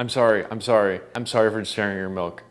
I'm sorry, I'm sorry. I'm sorry for sharing your milk.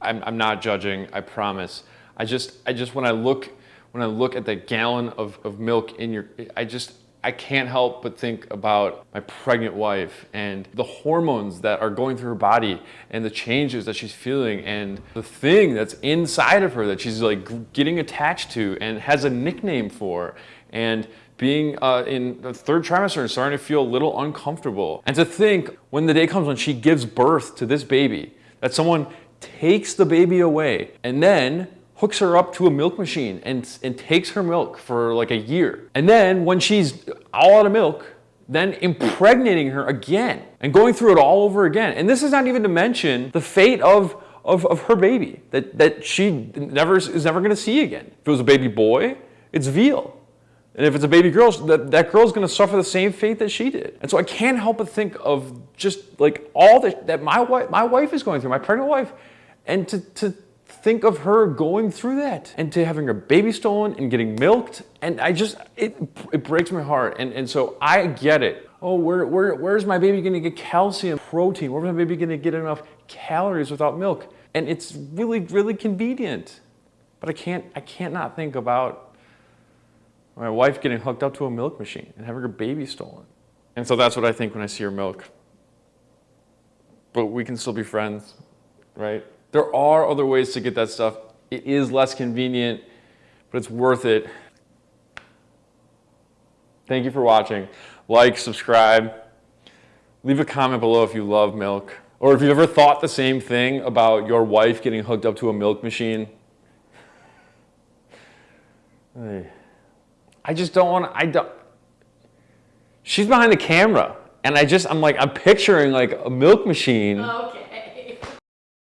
I'm, I'm not judging, I promise. I just, I just, when I look, when I look at the gallon of, of milk in your, I just, I can't help but think about my pregnant wife and the hormones that are going through her body and the changes that she's feeling and the thing that's inside of her that she's like getting attached to and has a nickname for and being uh, in the third trimester and starting to feel a little uncomfortable. And to think when the day comes when she gives birth to this baby, that someone takes the baby away and then hooks her up to a milk machine and, and takes her milk for like a year. And then when she's all out of milk, then impregnating her again and going through it all over again. And this is not even to mention the fate of, of, of her baby that, that she never is never gonna see again. If it was a baby boy, it's veal. And if it's a baby girl, that, that girl's gonna suffer the same fate that she did. And so I can't help but think of just like all that, that my, wife, my wife is going through, my pregnant wife, and to, to think of her going through that and to having her baby stolen and getting milked. And I just, it, it breaks my heart. And, and so I get it. Oh, where, where, where's my baby gonna get calcium, protein? Where's my baby gonna get enough calories without milk? And it's really, really convenient. But I can't, I can't not think about my wife getting hooked up to a milk machine and having her baby stolen. And so that's what I think when I see her milk. But we can still be friends, right? There are other ways to get that stuff. It is less convenient, but it's worth it. Thank you for watching. Like, subscribe. Leave a comment below if you love milk. Or if you've ever thought the same thing about your wife getting hooked up to a milk machine. I just don't want to, I don't, she's behind the camera. And I just, I'm like, I'm picturing like a milk machine. Oh, okay.